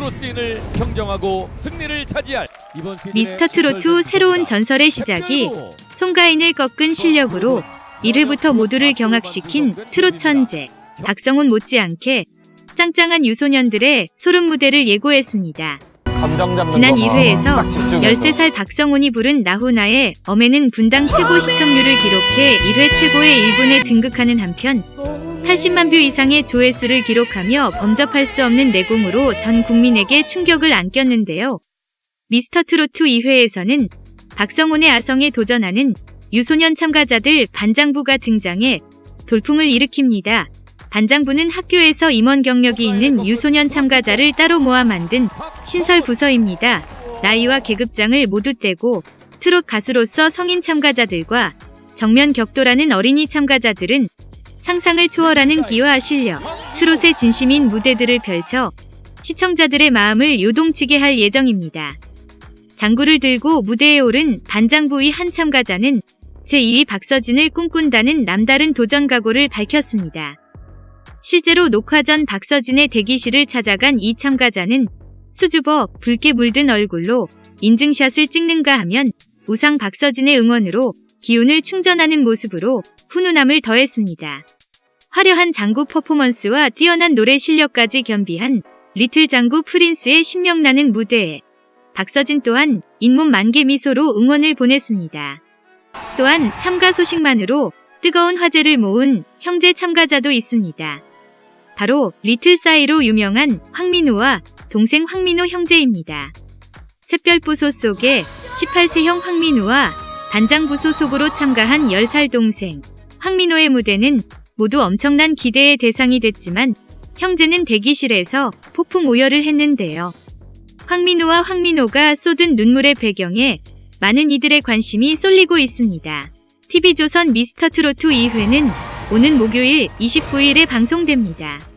트로스인을 평정하고 승리를 차지할 이번 시즌의 미스터 트로트 전설 새로운 경기입니다. 전설의 시작이 송가인을 꺾은 실력으로 1회부터 모두를 경악시킨 트롯 천재 박성훈 못지않게 짱짱한 유소년들의 소름 무대를 예고했습니다. 지난 거 2회에서 딱 집중해서. 13살 박성훈이 부른 나훈아의 엄에는 분당 최고 시청률을 기록해 1회 최고의 1분에 등극하는 한편 80만 뷰 이상의 조회수를 기록하며 범접할 수 없는 내공으로 전 국민에게 충격을 안겼는데요. 미스터 트로트 2회에서는 박성훈의 아성에 도전하는 유소년 참가자들 반장부가 등장해 돌풍을 일으킵니다. 반장부는 학교에서 임원 경력이 있는 유소년 참가자를 따로 모아 만든 신설 부서입니다. 나이와 계급장을 모두 떼고 트롯 가수로서 성인 참가자들과 정면 격돌하는 어린이 참가자들은 상상을 초월하는 기와 실력, 트롯의 진심인 무대들을 펼쳐 시청자들의 마음을 요동치게 할 예정입니다. 장구를 들고 무대에 오른 반장부의 한 참가자는 제2위 박서진을 꿈꾼다는 남다른 도전 각오를 밝혔습니다. 실제로 녹화 전 박서진의 대기실을 찾아간 이 참가자는 수줍어 붉게 물든 얼굴로 인증샷을 찍는가 하면 우상 박서진의 응원으로 기운을 충전하는 모습으로 훈훈함을 더했습니다. 화려한 장구 퍼포먼스와 뛰어난 노래 실력까지 겸비한 리틀 장구 프린스의 신명나는 무대에 박서진 또한 잇몸 만개 미소로 응원을 보냈습니다. 또한 참가 소식만으로 뜨거운 화제를 모은 형제 참가자도 있습니다. 바로 리틀 사이로 유명한 황민우와 동생 황민호 형제입니다. 샛별부소 속에 18세형 황민우와 반장부소 속으로 참가한 10살 동생 황민호의 무대는 모두 엄청난 기대의 대상이 됐지만 형제는 대기실에서 폭풍 오열을 했는데요. 황민호와 황민호가 쏟은 눈물의 배경에 많은 이들의 관심이 쏠리고 있습니다. TV조선 미스터 트로트 2회는 오는 목요일 29일에 방송됩니다.